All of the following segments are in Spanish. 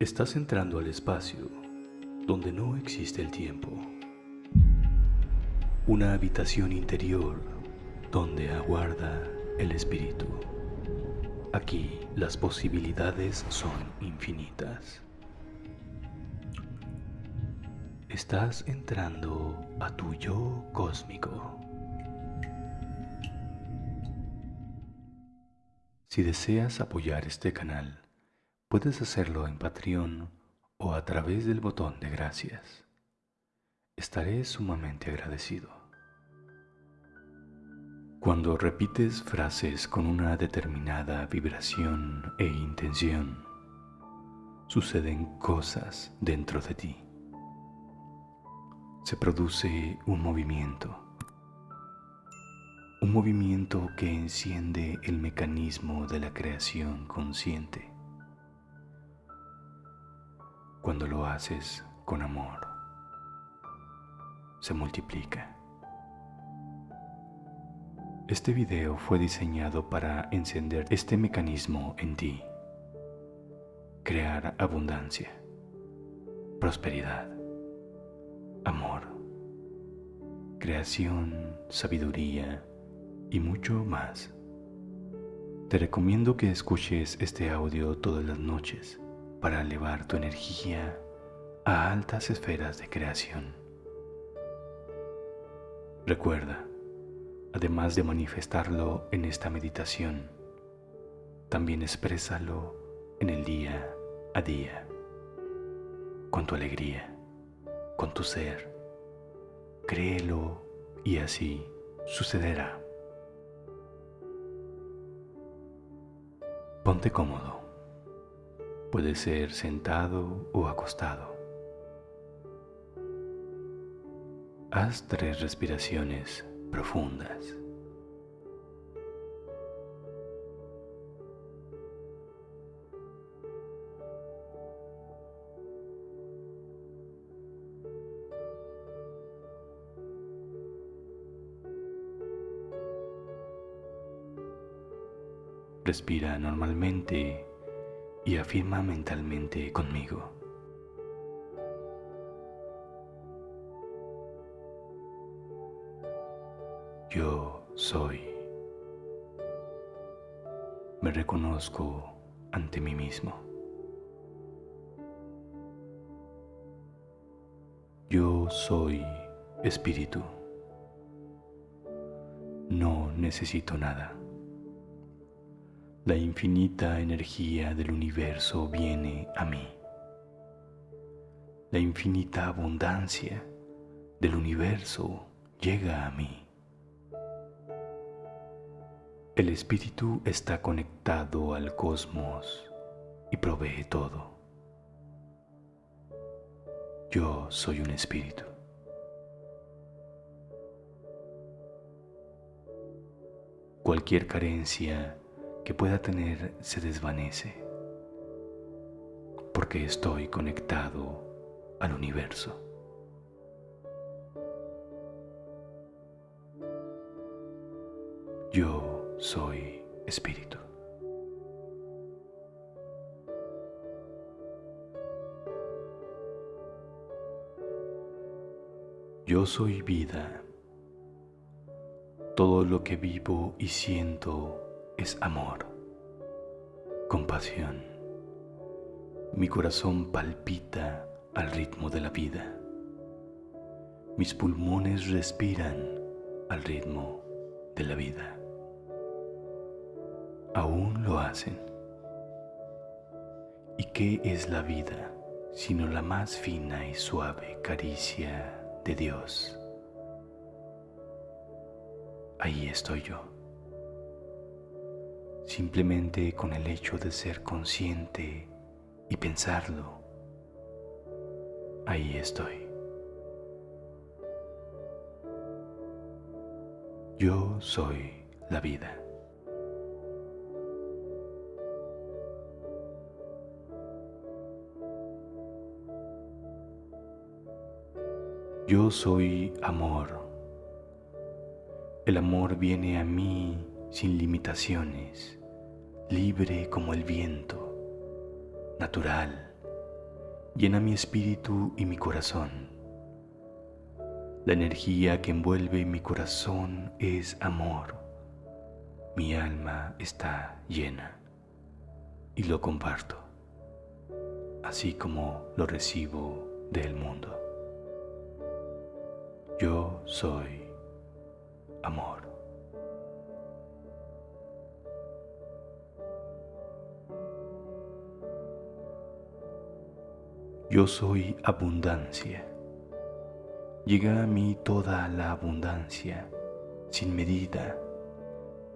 Estás entrando al espacio donde no existe el tiempo. Una habitación interior donde aguarda el espíritu. Aquí las posibilidades son infinitas. Estás entrando a tu yo cósmico. Si deseas apoyar este canal, puedes hacerlo en Patreon o a través del botón de gracias. Estaré sumamente agradecido. Cuando repites frases con una determinada vibración e intención, suceden cosas dentro de ti. Se produce un movimiento un movimiento que enciende el mecanismo de la creación consciente. Cuando lo haces con amor, se multiplica. Este video fue diseñado para encender este mecanismo en ti, crear abundancia, prosperidad, amor, creación, sabiduría, y mucho más. Te recomiendo que escuches este audio todas las noches para elevar tu energía a altas esferas de creación. Recuerda, además de manifestarlo en esta meditación, también exprésalo en el día a día, con tu alegría, con tu ser. Créelo y así sucederá. Ponte cómodo. Puede ser sentado o acostado. Haz tres respiraciones profundas. Respira normalmente y afirma mentalmente conmigo. Yo soy. Me reconozco ante mí mismo. Yo soy espíritu. No necesito nada. La infinita energía del universo viene a mí. La infinita abundancia del universo llega a mí. El espíritu está conectado al cosmos y provee todo. Yo soy un espíritu. Cualquier carencia que pueda tener se desvanece porque estoy conectado al universo. Yo soy espíritu. Yo soy vida. Todo lo que vivo y siento es amor, compasión. Mi corazón palpita al ritmo de la vida. Mis pulmones respiran al ritmo de la vida. Aún lo hacen. ¿Y qué es la vida sino la más fina y suave caricia de Dios? Ahí estoy yo simplemente con el hecho de ser consciente y pensarlo. Ahí estoy. Yo soy la vida. Yo soy amor. El amor viene a mí sin limitaciones libre como el viento, natural, llena mi espíritu y mi corazón. La energía que envuelve mi corazón es amor. Mi alma está llena y lo comparto, así como lo recibo del mundo. Yo soy amor. Yo soy abundancia. Llega a mí toda la abundancia, sin medida,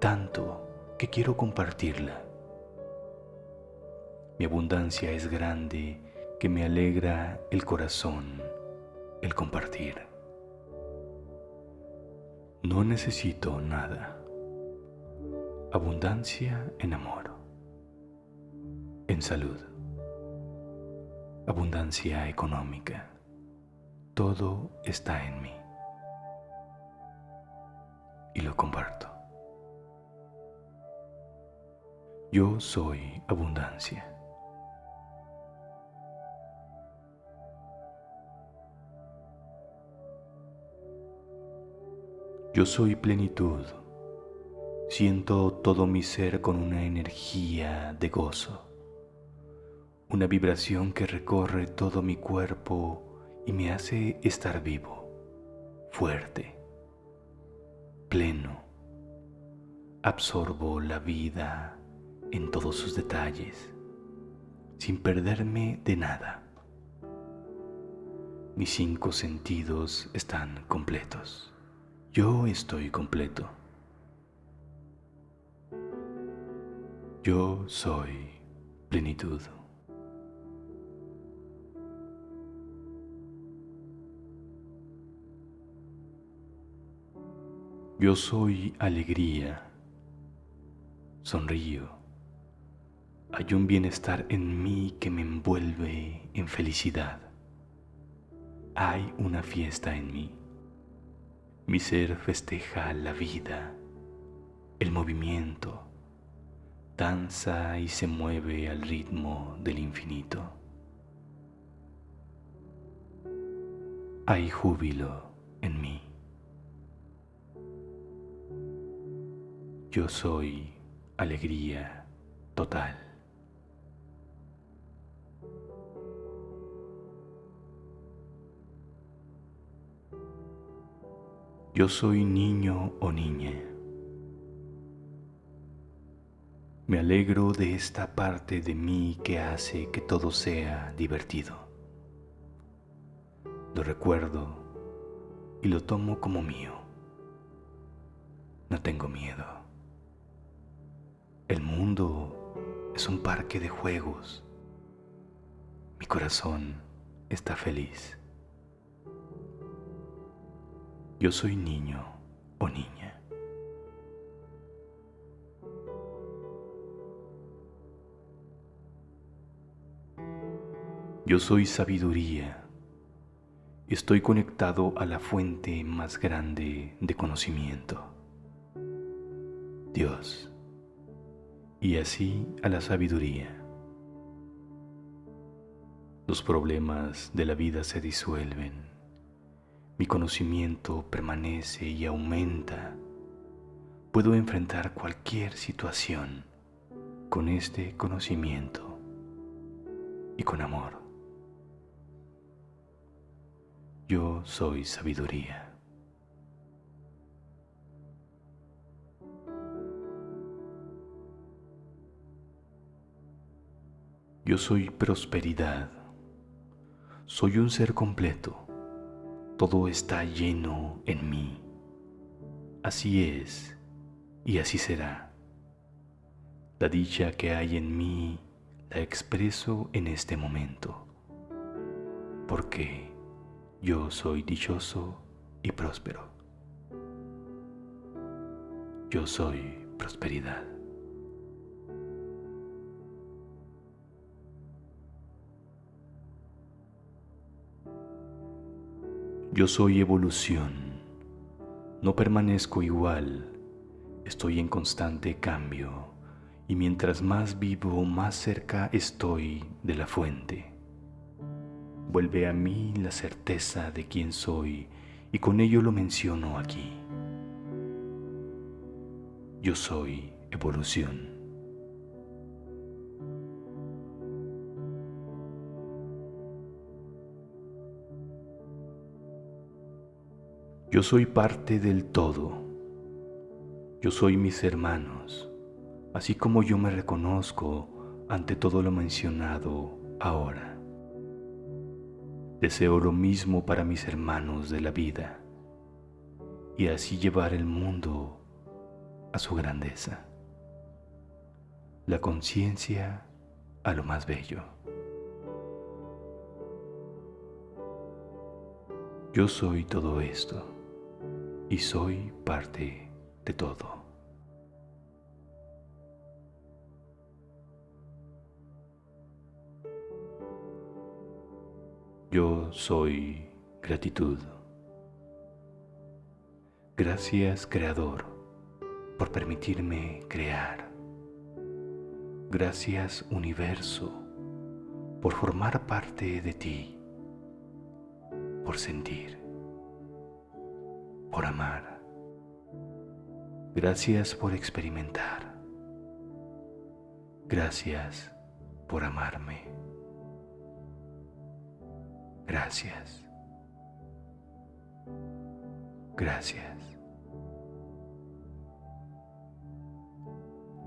tanto que quiero compartirla. Mi abundancia es grande que me alegra el corazón el compartir. No necesito nada. Abundancia en amor, en salud, abundancia económica. Todo está en mí. Y lo comparto. Yo soy abundancia. Yo soy plenitud. Siento todo mi ser con una energía de gozo, una vibración que recorre todo mi cuerpo y me hace estar vivo, fuerte, pleno. Absorbo la vida en todos sus detalles, sin perderme de nada. Mis cinco sentidos están completos. Yo estoy completo. Yo soy plenitud. Yo soy alegría. Sonrío. Hay un bienestar en mí que me envuelve en felicidad. Hay una fiesta en mí. Mi ser festeja la vida, el movimiento, danza y se mueve al ritmo del infinito. Hay júbilo en mí. Yo soy alegría total. Yo soy niño o niña. Me alegro de esta parte de mí que hace que todo sea divertido. Lo recuerdo y lo tomo como mío. No tengo miedo. El mundo es un parque de juegos. Mi corazón está feliz. Yo soy niño o niña. Yo soy sabiduría. Estoy conectado a la fuente más grande de conocimiento, Dios, y así a la sabiduría. Los problemas de la vida se disuelven mi conocimiento permanece y aumenta. Puedo enfrentar cualquier situación con este conocimiento y con amor. Yo soy sabiduría. Yo soy prosperidad. Soy un ser completo todo está lleno en mí. Así es y así será. La dicha que hay en mí la expreso en este momento, porque yo soy dichoso y próspero. Yo soy prosperidad. Yo soy evolución. No permanezco igual. Estoy en constante cambio. Y mientras más vivo, más cerca estoy de la fuente. vuelve a mí la certeza de quién soy y con ello lo menciono aquí. Yo soy evolución. Yo soy parte del todo. Yo soy mis hermanos, así como yo me reconozco ante todo lo mencionado ahora. Deseo lo mismo para mis hermanos de la vida y así llevar el mundo a su grandeza, la conciencia a lo más bello. Yo soy todo esto y soy parte de todo. Yo soy gratitud. Gracias Creador por permitirme crear. Gracias Universo por formar parte de ti, por sentir por amar. Gracias por experimentar. Gracias por amarme. Gracias. Gracias.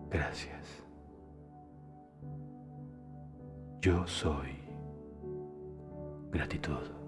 Gracias. Yo soy gratitud.